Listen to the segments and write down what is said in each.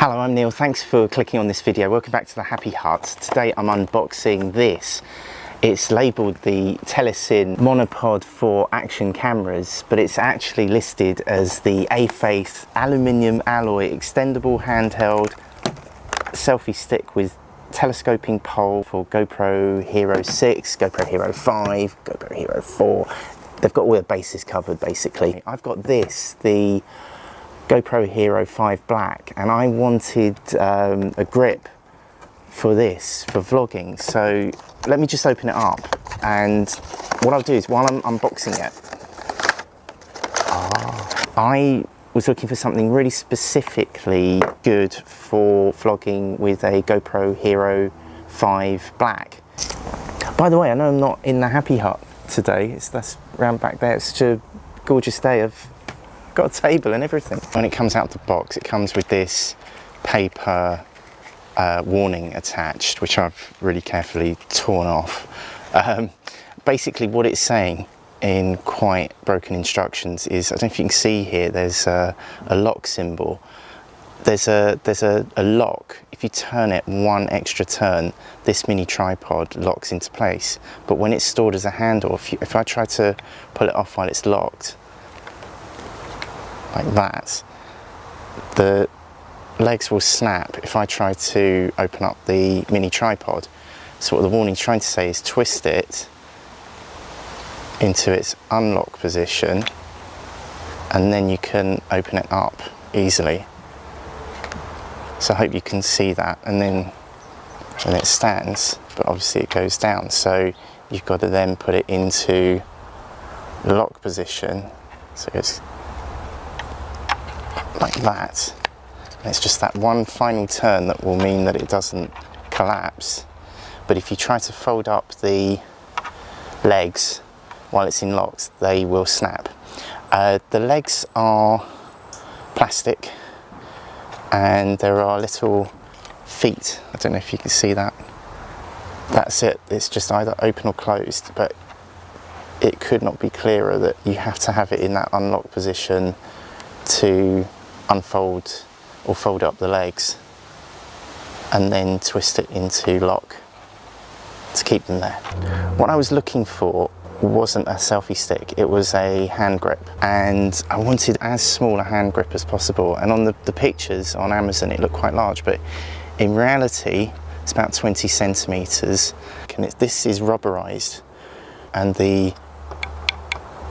Hello, I'm Neil. Thanks for clicking on this video. Welcome back to the Happy Hut. Today I'm unboxing this. It's labelled the Telesin monopod for action cameras, but it's actually listed as the A-Faith aluminium alloy extendable handheld selfie stick with telescoping pole for GoPro Hero 6, GoPro Hero 5, GoPro Hero 4. They've got all the bases covered basically. I've got this, the GoPro Hero 5 Black, and I wanted um, a grip for this, for vlogging. So let me just open it up. And what I'll do is while I'm unboxing it, oh, I was looking for something really specifically good for vlogging with a GoPro Hero 5 Black. By the way, I know I'm not in the Happy Hut today. It's that's round back there. It's such a gorgeous day. I've got a table and everything. When it comes out the box, it comes with this paper uh, warning attached, which I've really carefully torn off. Um, basically what it's saying in quite broken instructions is, I don't know if you can see here, there's a, a lock symbol. There's a there's a, a, lock. If you turn it one extra turn, this mini tripod locks into place. But when it's stored as a handle, if, you, if I try to pull it off while it's locked, like that, the legs will snap if I try to open up the mini tripod. So what the warning's trying to say is twist it into its unlock position and then you can open it up easily. So I hope you can see that and then when it stands, but obviously it goes down. So you've got to then put it into lock position. So it's like that. It's just that one final turn that will mean that it doesn't collapse. But if you try to fold up the legs while it's in locks, they will snap. Uh, the legs are plastic and there are little feet. I don't know if you can see that. That's it. It's just either open or closed, but it could not be clearer that you have to have it in that unlocked position to unfold or fold up the legs and then twist it into lock to keep them there. What I was looking for wasn't a selfie stick, it was a hand grip. And I wanted as small a hand grip as possible. And on the, the pictures on Amazon it looked quite large but in reality it's about 20 centimeters. And it, this is rubberized. And the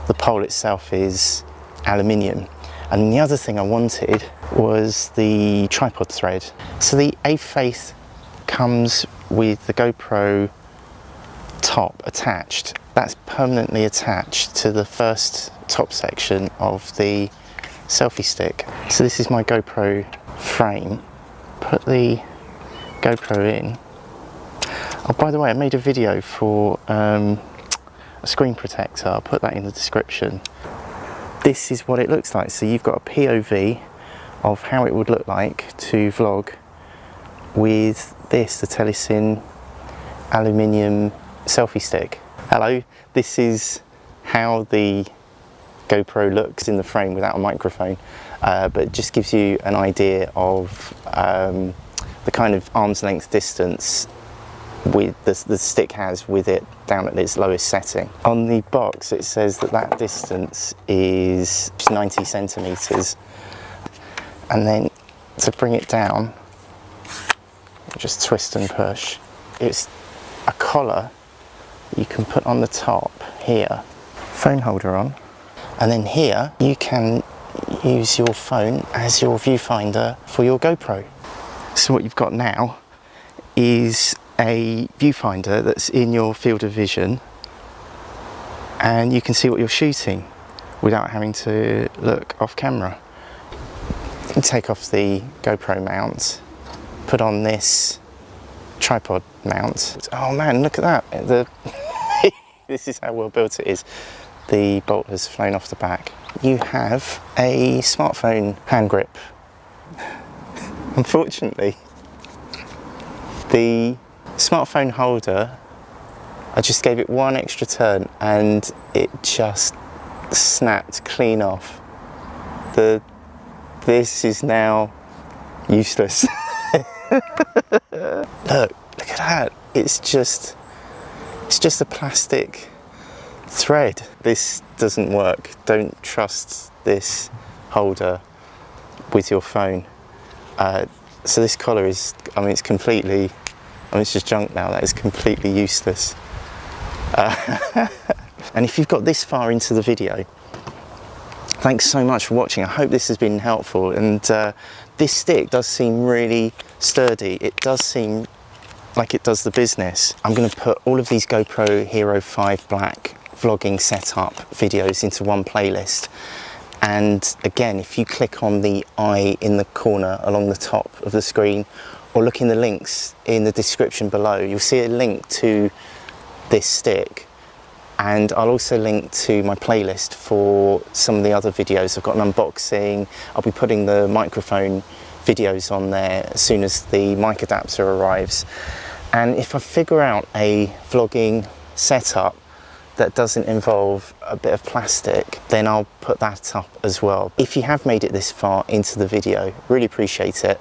the pole itself is aluminium and the other thing I wanted was the tripod thread. So the A-Faith comes with the GoPro top attached. That's permanently attached to the first top section of the selfie stick. So this is my GoPro frame. Put the GoPro in. Oh, by the way, I made a video for um, a screen protector. I'll put that in the description this is what it looks like. So you've got a POV of how it would look like to vlog with this, the Telesin aluminium selfie stick. Hello, this is how the GoPro looks in the frame without a microphone, uh, but just gives you an idea of um, the kind of arm's length distance with the, the stick has with it down at its lowest setting. On the box it says that that distance is 90 centimeters and then to bring it down just twist and push. It's a collar you can put on the top here, phone holder on and then here you can use your phone as your viewfinder for your GoPro. So what you've got now is a viewfinder that's in your field of vision and you can see what you're shooting without having to look off camera. Take off the GoPro mount, put on this tripod mount. Oh man, look at that. The this is how well built it is. The bolt has flown off the back. You have a smartphone hand grip. Unfortunately, the smartphone holder, I just gave it one extra turn and it just snapped clean off. The, this is now useless. look, look at that. It's just, it's just a plastic thread. This doesn't work. Don't trust this holder with your phone. Uh, so this collar is, I mean, it's completely, It's just junk now. That is completely useless. Uh, and if you've got this far into the video, thanks so much for watching. I hope this has been helpful. And uh, this stick does seem really sturdy. It does seem like it does the business. I'm going to put all of these GoPro Hero 5 Black vlogging setup videos into one playlist. And again, if you click on the eye in the corner along the top of the screen or look in the links in the description below, you'll see a link to this stick and I'll also link to my playlist for some of the other videos. I've got an unboxing, I'll be putting the microphone videos on there as soon as the mic adapter arrives. And if I figure out a vlogging setup that doesn't involve a bit of plastic, then I'll put that up as well. If you have made it this far into the video, really appreciate it.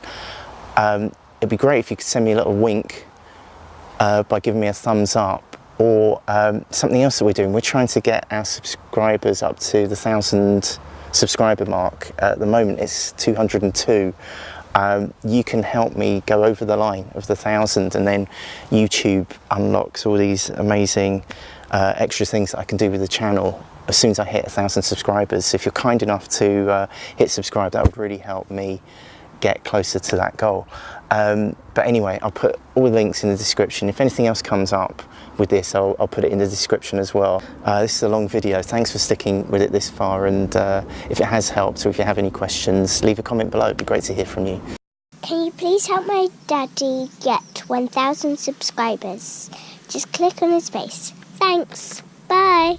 Um, it'd be great if you could send me a little wink uh, by giving me a thumbs up or um, something else that we're doing. We're trying to get our subscribers up to the thousand subscriber mark. At the moment it's 202. Um, you can help me go over the line of the thousand and then YouTube unlocks all these amazing uh, extra things that I can do with the channel as soon as I hit a thousand subscribers. If you're kind enough to uh, hit subscribe, that would really help me get closer to that goal. Um, but anyway, I'll put all the links in the description. If anything else comes up with this, I'll, I'll put it in the description as well. Uh, this is a long video. Thanks for sticking with it this far. And uh, if it has helped or if you have any questions, leave a comment below. It'd be great to hear from you. Can you please help my daddy get 1,000 subscribers? Just click on his face. Thanks. Bye.